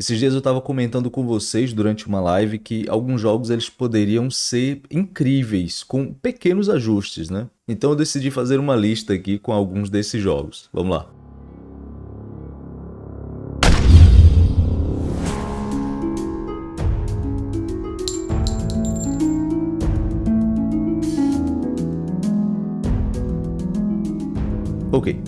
Esses dias eu estava comentando com vocês durante uma live que alguns jogos eles poderiam ser incríveis, com pequenos ajustes, né? Então eu decidi fazer uma lista aqui com alguns desses jogos. Vamos lá. Ok,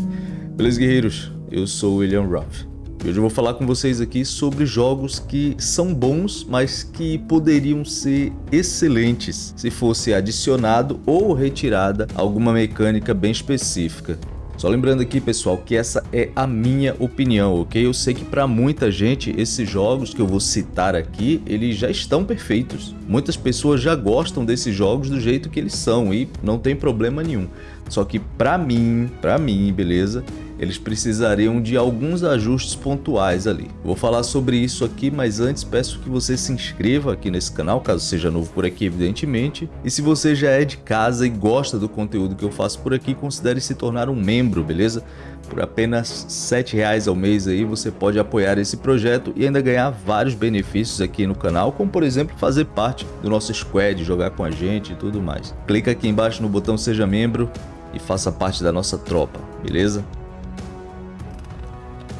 beleza guerreiros? Eu sou William Ruff. E hoje eu vou falar com vocês aqui sobre jogos que são bons, mas que poderiam ser excelentes se fosse adicionado ou retirada alguma mecânica bem específica. Só lembrando aqui, pessoal, que essa é a minha opinião, ok? Eu sei que para muita gente esses jogos que eu vou citar aqui, eles já estão perfeitos. Muitas pessoas já gostam desses jogos do jeito que eles são e não tem problema nenhum. Só que para mim, para mim, beleza? Eles precisariam de alguns ajustes pontuais ali. Vou falar sobre isso aqui, mas antes peço que você se inscreva aqui nesse canal, caso seja novo por aqui, evidentemente. E se você já é de casa e gosta do conteúdo que eu faço por aqui, considere se tornar um membro, beleza? Por apenas R$ reais ao mês aí você pode apoiar esse projeto e ainda ganhar vários benefícios aqui no canal, como por exemplo fazer parte do nosso squad, jogar com a gente e tudo mais. Clica aqui embaixo no botão seja membro e faça parte da nossa tropa, beleza?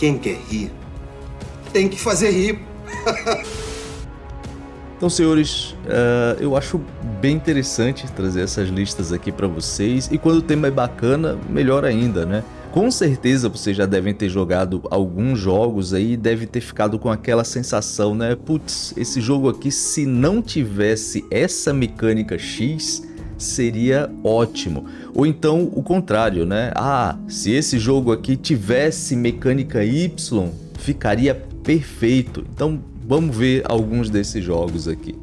Quem quer rir, tem que fazer rir. Então, senhores, uh, eu acho bem interessante trazer essas listas aqui para vocês. E quando o tema é bacana, melhor ainda, né? Com certeza vocês já devem ter jogado alguns jogos aí e deve ter ficado com aquela sensação, né? Putz, esse jogo aqui, se não tivesse essa mecânica X, seria ótimo. Ou então o contrário, né? Ah, se esse jogo aqui tivesse mecânica Y, ficaria perfeito. Então vamos ver alguns desses jogos aqui.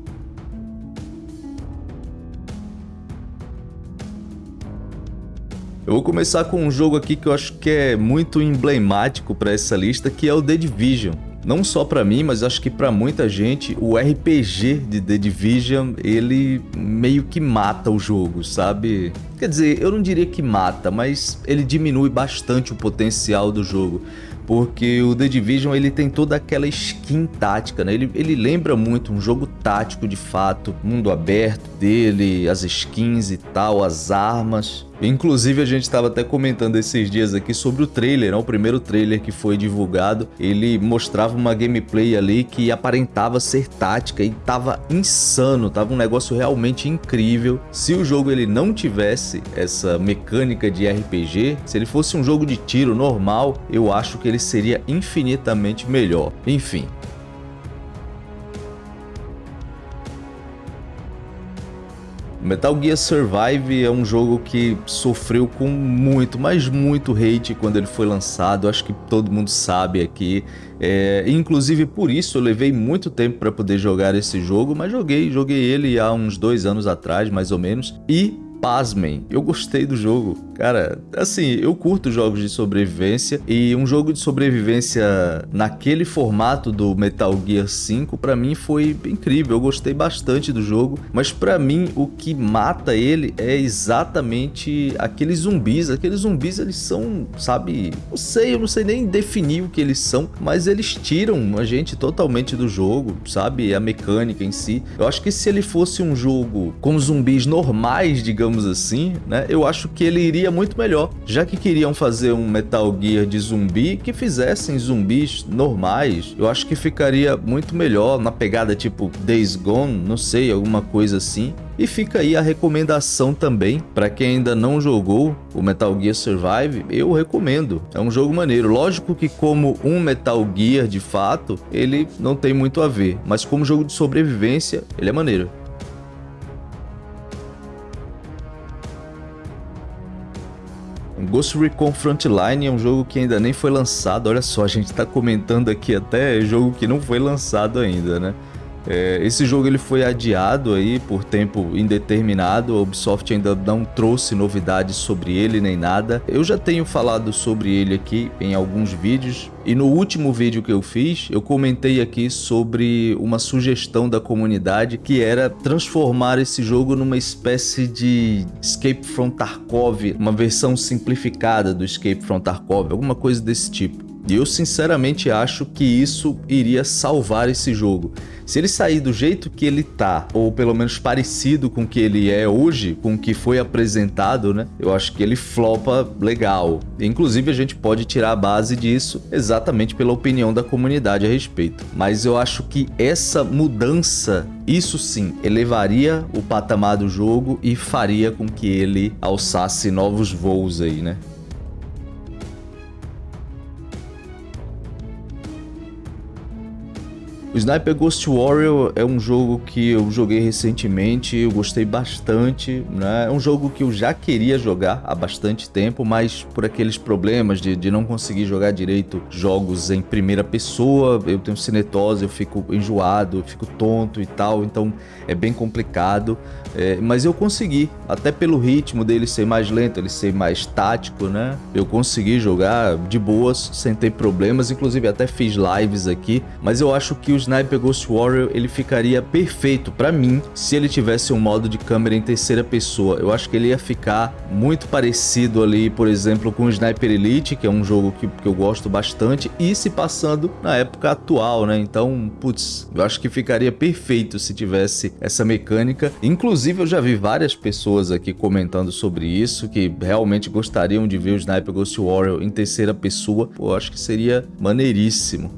Eu vou começar com um jogo aqui que eu acho que é muito emblemático para essa lista, que é o The Division. Não só para mim, mas acho que para muita gente, o RPG de The Division, ele meio que mata o jogo, sabe? Quer dizer, eu não diria que mata, mas ele diminui bastante o potencial do jogo porque o The Division ele tem toda aquela skin tática, né? Ele, ele lembra muito um jogo tático de fato, mundo aberto dele, as skins e tal, as armas. Inclusive a gente estava até comentando esses dias aqui sobre o trailer, né? o primeiro trailer que foi divulgado, ele mostrava uma gameplay ali que aparentava ser tática e tava insano, tava um negócio realmente incrível. Se o jogo ele não tivesse essa mecânica de RPG, se ele fosse um jogo de tiro normal, eu acho que ele seria infinitamente melhor. Enfim, Metal Gear Survive é um jogo que sofreu com muito, mas muito hate quando ele foi lançado, acho que todo mundo sabe aqui. É, inclusive por isso eu levei muito tempo para poder jogar esse jogo, mas joguei, joguei ele há uns dois anos atrás, mais ou menos, e pasmem, eu gostei do jogo. Cara, assim, eu curto jogos de sobrevivência e um jogo de sobrevivência naquele formato do Metal Gear 5 para mim foi incrível. Eu gostei bastante do jogo, mas para mim o que mata ele é exatamente aqueles zumbis. Aqueles zumbis eles são, sabe, não sei, eu não sei nem definir o que eles são, mas eles tiram a gente totalmente do jogo, sabe? A mecânica em si. Eu acho que se ele fosse um jogo com zumbis normais, digamos assim, né? Eu acho que ele iria muito melhor. Já que queriam fazer um Metal Gear de zumbi, que fizessem zumbis normais. Eu acho que ficaria muito melhor na pegada tipo Days Gone, não sei, alguma coisa assim. E fica aí a recomendação também, para quem ainda não jogou o Metal Gear Survive, eu recomendo. É um jogo maneiro. Lógico que como um Metal Gear de fato, ele não tem muito a ver, mas como jogo de sobrevivência, ele é maneiro. Ghost Recon Frontline é um jogo que ainda nem foi lançado, olha só, a gente tá comentando aqui até jogo que não foi lançado ainda, né? É, esse jogo ele foi adiado aí por tempo indeterminado, a Ubisoft ainda não trouxe novidades sobre ele nem nada. Eu já tenho falado sobre ele aqui em alguns vídeos e no último vídeo que eu fiz eu comentei aqui sobre uma sugestão da comunidade que era transformar esse jogo numa espécie de Escape from Tarkov, uma versão simplificada do Escape from Tarkov, alguma coisa desse tipo. E eu sinceramente acho que isso iria salvar esse jogo. Se ele sair do jeito que ele tá, ou pelo menos parecido com o que ele é hoje, com o que foi apresentado, né? Eu acho que ele flopa legal. Inclusive a gente pode tirar a base disso exatamente pela opinião da comunidade a respeito. Mas eu acho que essa mudança isso sim elevaria o patamar do jogo e faria com que ele alçasse novos voos aí, né? Sniper Ghost Warrior é um jogo que eu joguei recentemente, eu gostei bastante, né? É um jogo que eu já queria jogar há bastante tempo, mas por aqueles problemas de, de não conseguir jogar direito jogos em primeira pessoa, eu tenho cinetose, eu fico enjoado, eu fico tonto e tal, então é bem complicado. É, mas eu consegui, até pelo ritmo dele ser mais lento, ele ser mais tático, né? Eu consegui jogar de boas, sem ter problemas, inclusive até fiz lives aqui, mas eu acho que o Sniper Ghost Warrior ele ficaria perfeito para mim se ele tivesse um modo de câmera em terceira pessoa. Eu acho que ele ia ficar muito parecido ali, por exemplo, com o Sniper Elite, que é um jogo que, que eu gosto bastante, e se passando na época atual, né? Então, putz, eu acho que ficaria perfeito se tivesse essa mecânica. Inclusive, eu já vi várias pessoas aqui comentando sobre isso, que realmente gostariam de ver o Sniper Ghost Warrior em terceira pessoa. Pô, eu acho que seria maneiríssimo.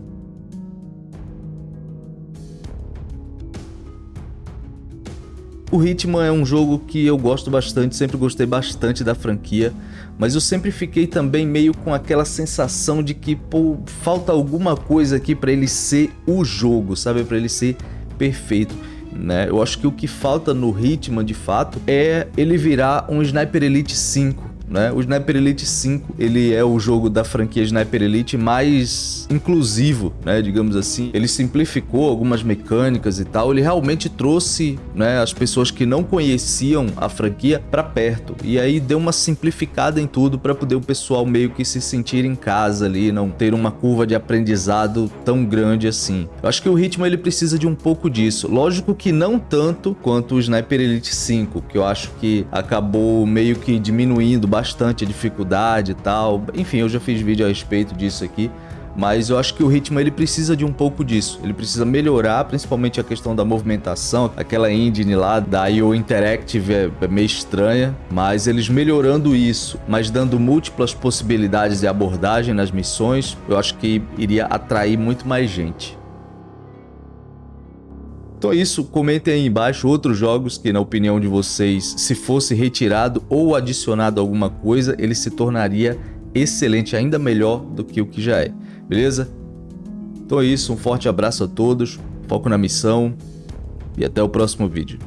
O Hitman é um jogo que eu gosto bastante, sempre gostei bastante da franquia, mas eu sempre fiquei também meio com aquela sensação de que, pô, falta alguma coisa aqui para ele ser o jogo, sabe? Para ele ser perfeito. Né? Eu acho que o que falta no Hitman, de fato, é ele virar um Sniper Elite 5, né? O Sniper Elite 5, ele é o jogo da franquia Sniper Elite mais inclusivo, né, digamos assim. Ele simplificou algumas mecânicas e tal, ele realmente trouxe, né, as pessoas que não conheciam a franquia para perto. E aí deu uma simplificada em tudo para poder o pessoal meio que se sentir em casa ali, não ter uma curva de aprendizado tão grande assim. Eu acho que o Ritmo ele precisa de um pouco disso. Lógico que não tanto quanto o Sniper Elite 5, que eu acho que acabou meio que diminuindo bastante bastante dificuldade e tal. Enfim, eu já fiz vídeo a respeito disso aqui. Mas eu acho que o ritmo ele precisa de um pouco disso. Ele precisa melhorar, principalmente a questão da movimentação. Aquela engine lá da IO Interactive é, é meio estranha, mas eles melhorando isso, mas dando múltiplas possibilidades de abordagem nas missões, eu acho que iria atrair muito mais gente. Então é isso, comentem aí embaixo outros jogos que na opinião de vocês, se fosse retirado ou adicionado alguma coisa, ele se tornaria excelente, ainda melhor do que o que já é, beleza? Então é isso, um forte abraço a todos, foco na missão e até o próximo vídeo.